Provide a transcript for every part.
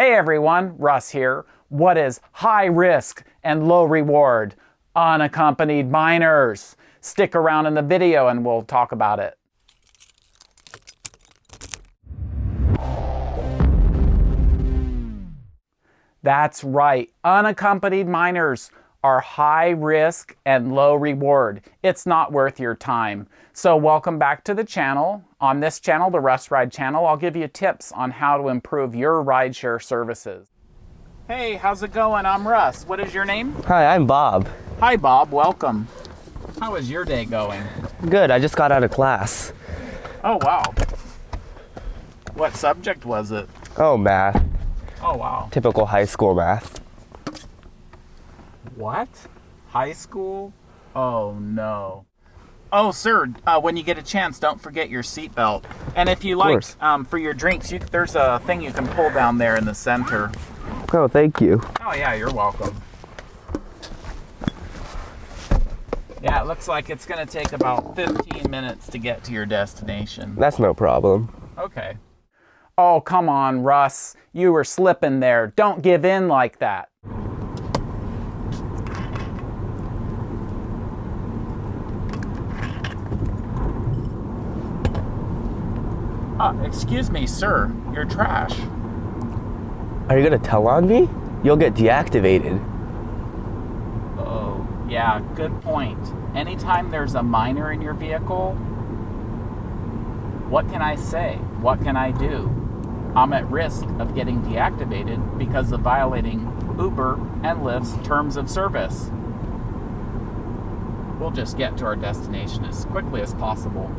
Hey everyone, Russ here. What is high risk and low reward? Unaccompanied minors. Stick around in the video and we'll talk about it. That's right, unaccompanied minors are high risk and low reward. It's not worth your time. So welcome back to the channel. On this channel, the Russ Ride channel, I'll give you tips on how to improve your rideshare services. Hey, how's it going? I'm Russ. What is your name? Hi, I'm Bob. Hi, Bob. Welcome. How is your day going? Good, I just got out of class. Oh, wow. What subject was it? Oh, math. Oh, wow. Typical high school math. What? High school? Oh no. Oh, sir, uh, when you get a chance, don't forget your seatbelt. And if you like, um, for your drinks, you, there's a thing you can pull down there in the center. Oh, thank you. Oh, yeah, you're welcome. Yeah, it looks like it's going to take about 15 minutes to get to your destination. That's no problem. Okay. Oh, come on, Russ. You were slipping there. Don't give in like that. Uh, excuse me, sir. You're trash. Are you gonna tell on me? You'll get deactivated. Oh, yeah, good point. Anytime there's a minor in your vehicle, what can I say? What can I do? I'm at risk of getting deactivated because of violating Uber and Lyft's terms of service. We'll just get to our destination as quickly as possible.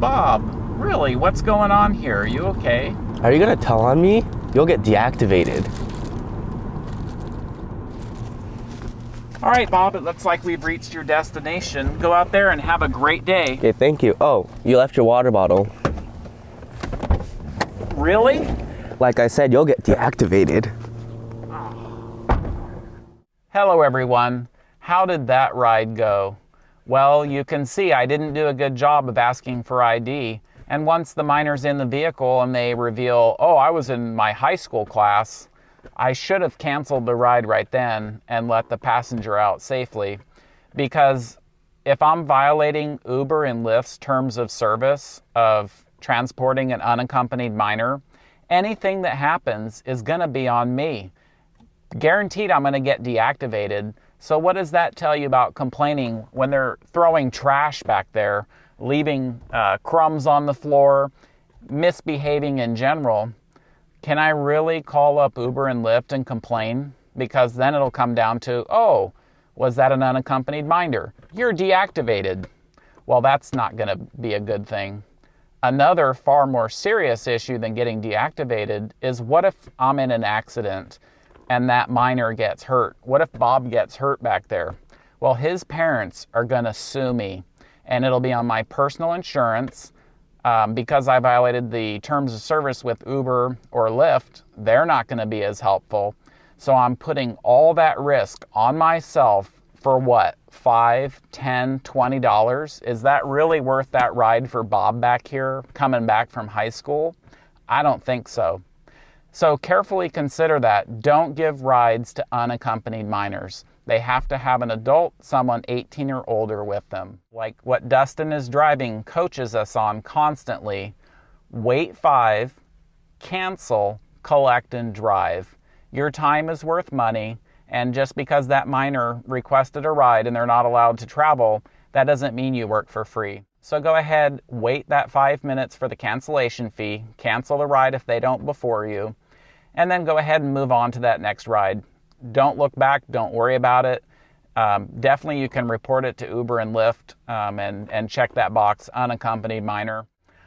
Bob, really, what's going on here? Are you okay? Are you gonna tell on me? You'll get deactivated. All right, Bob, it looks like we've reached your destination. Go out there and have a great day. Okay, thank you. Oh, you left your water bottle. Really? Like I said, you'll get deactivated. Hello, everyone. How did that ride go? Well, you can see I didn't do a good job of asking for ID. And once the minor's in the vehicle and they reveal, oh, I was in my high school class, I should have canceled the ride right then and let the passenger out safely. Because if I'm violating Uber and Lyft's terms of service of transporting an unaccompanied minor, anything that happens is going to be on me. Guaranteed I'm going to get deactivated. So, what does that tell you about complaining when they're throwing trash back there, leaving uh, crumbs on the floor, misbehaving in general? Can I really call up Uber and Lyft and complain? Because then it'll come down to, oh, was that an unaccompanied minder? You're deactivated. Well, that's not going to be a good thing. Another far more serious issue than getting deactivated is what if I'm in an accident and that minor gets hurt? What if Bob gets hurt back there? Well, his parents are going to sue me, and it'll be on my personal insurance. Um, because I violated the terms of service with Uber or Lyft, they're not going to be as helpful. So I'm putting all that risk on myself for what? Five, ten, twenty dollars? Is that really worth that ride for Bob back here coming back from high school? I don't think so. So carefully consider that. Don't give rides to unaccompanied minors. They have to have an adult, someone 18 or older with them. Like what Dustin is driving coaches us on constantly. Wait five, cancel, collect, and drive. Your time is worth money, and just because that minor requested a ride and they're not allowed to travel, that doesn't mean you work for free. So go ahead, wait that five minutes for the cancellation fee, cancel the ride if they don't before you, and then go ahead and move on to that next ride. Don't look back, don't worry about it. Um, definitely you can report it to Uber and Lyft um, and, and check that box, unaccompanied minor.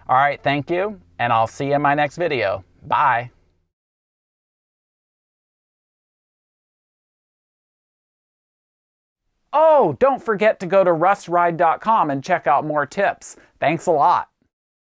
All right, thank you, and I'll see you in my next video. Bye. Oh, don't forget to go to russride.com and check out more tips. Thanks a lot.